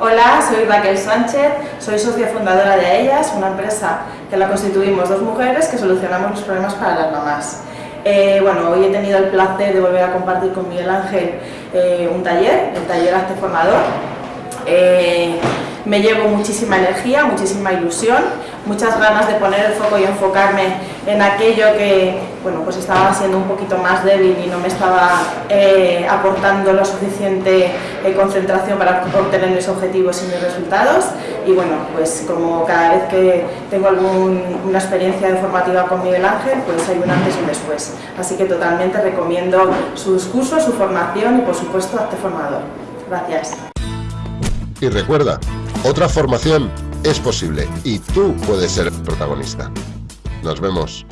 Hola, soy Raquel Sánchez, soy socia fundadora de Ellas, una empresa que la constituimos dos mujeres que solucionamos los problemas para las mamás. Eh, bueno, hoy he tenido el placer de volver a compartir con Miguel Ángel eh, un taller, el taller Hazte Formador. Eh, me llevo muchísima energía, muchísima ilusión, muchas ganas de poner el foco y enfocarme en aquello que bueno, pues estaba siendo un poquito más débil y no me estaba eh, aportando la suficiente eh, concentración para obtener mis objetivos y mis resultados y bueno, pues como cada vez que tengo alguna experiencia informativa con Miguel Ángel, pues hay un antes y un después. Así que totalmente recomiendo sus cursos, su formación y por supuesto Acte Formador. Gracias. Y recuerda, otra formación es posible y tú puedes ser protagonista. Nos vemos.